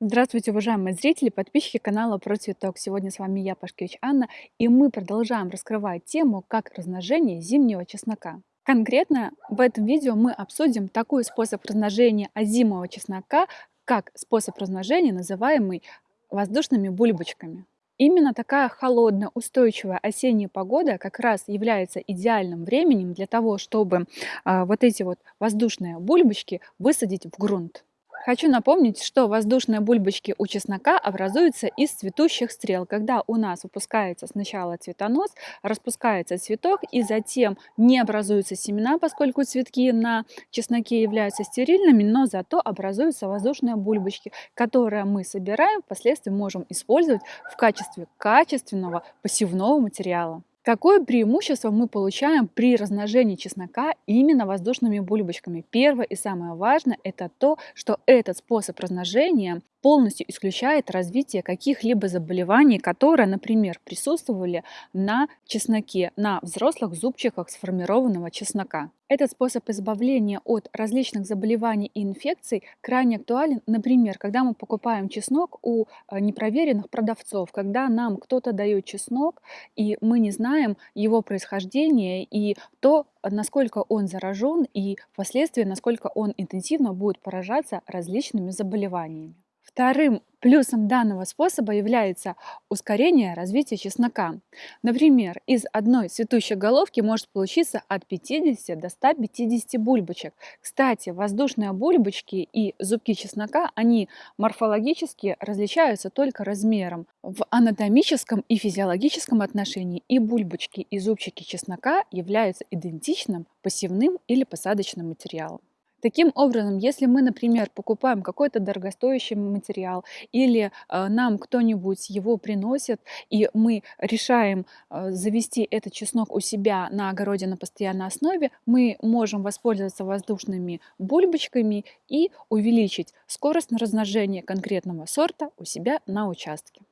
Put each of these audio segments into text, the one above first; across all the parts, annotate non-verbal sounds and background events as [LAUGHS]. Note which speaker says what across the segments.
Speaker 1: Здравствуйте, уважаемые зрители, подписчики канала Про Цветок. Сегодня с вами я, Пашкевич Анна, и мы продолжаем раскрывать тему «Как размножение зимнего чеснока». Конкретно в этом видео мы обсудим такой способ размножения озимого чеснока, как способ размножения, называемый воздушными бульбочками. Именно такая холодная, устойчивая осенняя погода как раз является идеальным временем для того, чтобы э, вот эти вот воздушные бульбочки высадить в грунт. Хочу напомнить, что воздушные бульбочки у чеснока образуются из цветущих стрел, когда у нас выпускается сначала цветонос, распускается цветок и затем не образуются семена, поскольку цветки на чесноке являются стерильными, но зато образуются воздушные бульбочки, которые мы собираем, впоследствии можем использовать в качестве качественного посевного материала. Какое преимущество мы получаем при размножении чеснока именно воздушными бульбочками? Первое и самое важное – это то, что этот способ размножения полностью исключает развитие каких-либо заболеваний, которые, например, присутствовали на чесноке, на взрослых зубчиках сформированного чеснока. Этот способ избавления от различных заболеваний и инфекций крайне актуален, например, когда мы покупаем чеснок у э, непроверенных продавцов, когда нам кто-то дает чеснок, и мы не знаем его происхождение и то, насколько он заражен и впоследствии, насколько он интенсивно будет поражаться различными заболеваниями. Вторым плюсом данного способа является ускорение развития чеснока. Например, из одной цветущей головки может получиться от 50 до 150 бульбочек. Кстати, воздушные бульбочки и зубки чеснока, они морфологически различаются только размером. В анатомическом и физиологическом отношении и бульбочки, и зубчики чеснока являются идентичным посевным или посадочным материалом. Таким образом, если мы, например, покупаем какой-то дорогостоящий материал или э, нам кто-нибудь его приносит, и мы решаем э, завести этот чеснок у себя на огороде на постоянной основе, мы можем воспользоваться воздушными бульбочками и увеличить скорость размножения конкретного сорта у себя на участке.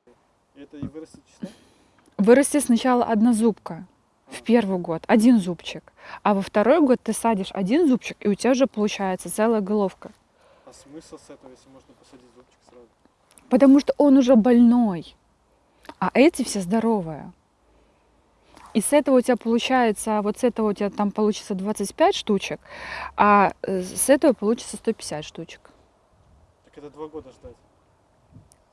Speaker 2: Это и вырастет чеснок?
Speaker 1: Вырастет сначала одна зубка в первый год один зубчик, а во второй год ты садишь один зубчик, и у тебя уже получается целая головка.
Speaker 2: А смысл с этого, если можно посадить зубчик сразу?
Speaker 1: Потому что он уже больной, а эти все здоровые. И с этого у тебя получается, вот с этого у тебя там получится 25 штучек, а э, с этого получится 150 штучек.
Speaker 2: Так это два года ждать.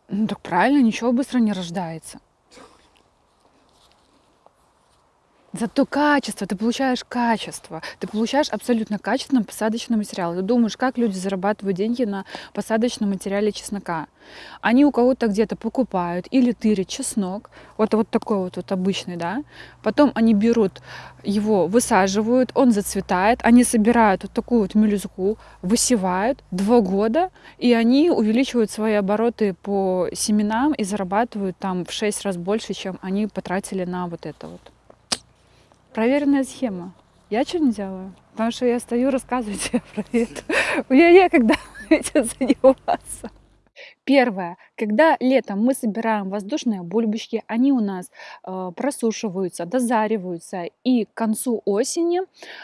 Speaker 1: Ну так правильно, ничего быстро не рождается. Зато качество, ты получаешь качество, ты получаешь абсолютно качественный посадочный материал. Ты думаешь, как люди зарабатывают деньги на посадочном материале чеснока? Они у кого-то где-то покупают или тырят чеснок, вот, вот такой вот, вот обычный, да, потом они берут его, высаживают, он зацветает, они собирают вот такую вот мелюзгу, высевают два года, и они увеличивают свои обороты по семенам и зарабатывают там в 6 раз больше, чем они потратили на вот это вот. Проверенная схема. Я что не делаю? Потому что я стою, рассказываю тебе [LAUGHS] про это. У меня некогда этим заниматься. Первое. Когда летом мы собираем воздушные бульбочки, они у нас э, просушиваются, дозариваются, и к концу осени,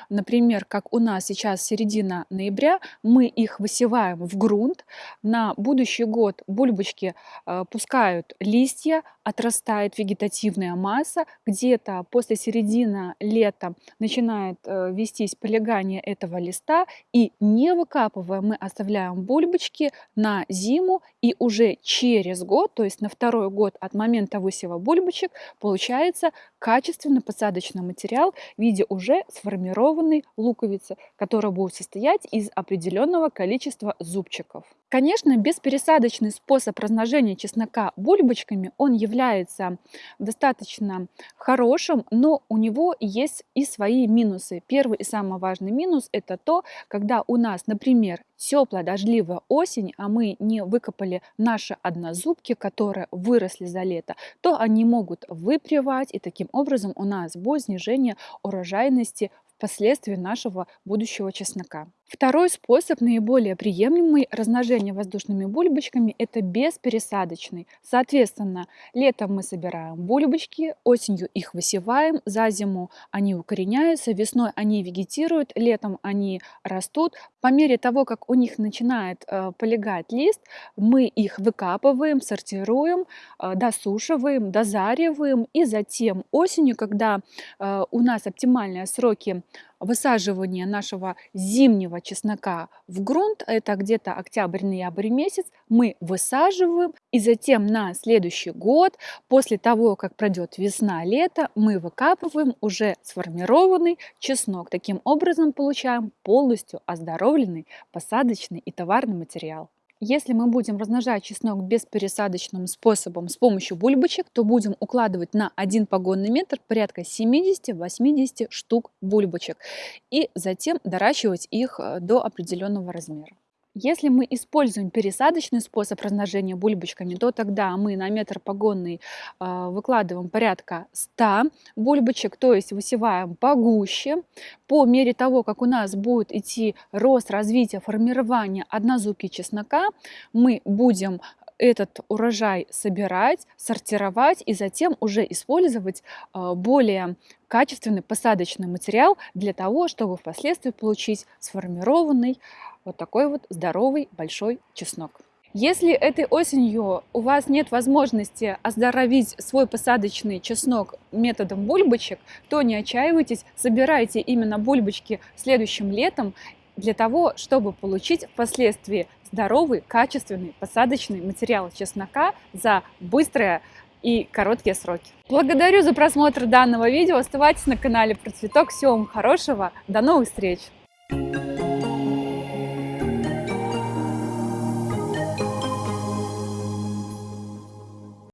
Speaker 1: например, как у нас сейчас середина ноября, мы их высеваем в грунт. На будущий год бульбочки э, пускают листья, отрастает вегетативная масса, где-то после середины лета начинает э, вестись полегание этого листа, и не выкапывая, мы оставляем бульбочки на зиму, и уже через год, то есть на второй год от момента высева бульбочек, получается качественный посадочный материал в виде уже сформированной луковицы, которая будет состоять из определенного количества зубчиков. Конечно, беспересадочный способ размножения чеснока бульбочками, он является достаточно хорошим, но у него есть и свои минусы. Первый и самый важный минус – это то, когда у нас, например, теплая дождливая осень, а мы не выкопали наши однозубки, которые выросли за лето, то они могут выпривать, и таким образом у нас будет снижение урожайности впоследствии нашего будущего чеснока. Второй способ, наиболее приемлемый размножения воздушными бульбочками, это беспересадочный. Соответственно, летом мы собираем бульбочки, осенью их высеваем, за зиму они укореняются, весной они вегетируют, летом они растут. По мере того, как у них начинает э, полегать лист, мы их выкапываем, сортируем, э, досушиваем, дозариваем и затем осенью, когда э, у нас оптимальные сроки высаживания нашего зимнего чеснока в грунт, это где-то октябрь-ноябрь месяц, мы высаживаем, и затем на следующий год, после того, как пройдет весна-лето, мы выкапываем уже сформированный чеснок. Таким образом получаем полностью оздоровленный посадочный и товарный материал. Если мы будем размножать чеснок беспересадочным способом с помощью бульбочек, то будем укладывать на один погонный метр порядка 70-80 штук бульбочек и затем доращивать их э, до определенного размера. Если мы используем пересадочный способ размножения бульбочками, то тогда мы на метр погонный э, выкладываем порядка 100 бульбочек, то есть высеваем погуще. По мере того, как у нас будет идти рост, развитие, формирование однозубки чеснока, мы будем этот урожай собирать, сортировать и затем уже использовать э, более качественный посадочный материал для того, чтобы впоследствии получить сформированный вот такой вот здоровый большой чеснок. Если этой осенью у вас нет возможности оздоровить свой посадочный чеснок методом бульбочек, то не отчаивайтесь, собирайте именно бульбочки следующим летом для того, чтобы получить впоследствии здоровый, качественный посадочный материал чеснока за быстрое и короткие сроки. Благодарю за просмотр данного видео. Оставайтесь на канале Процветок. Всего вам хорошего. До новых встреч!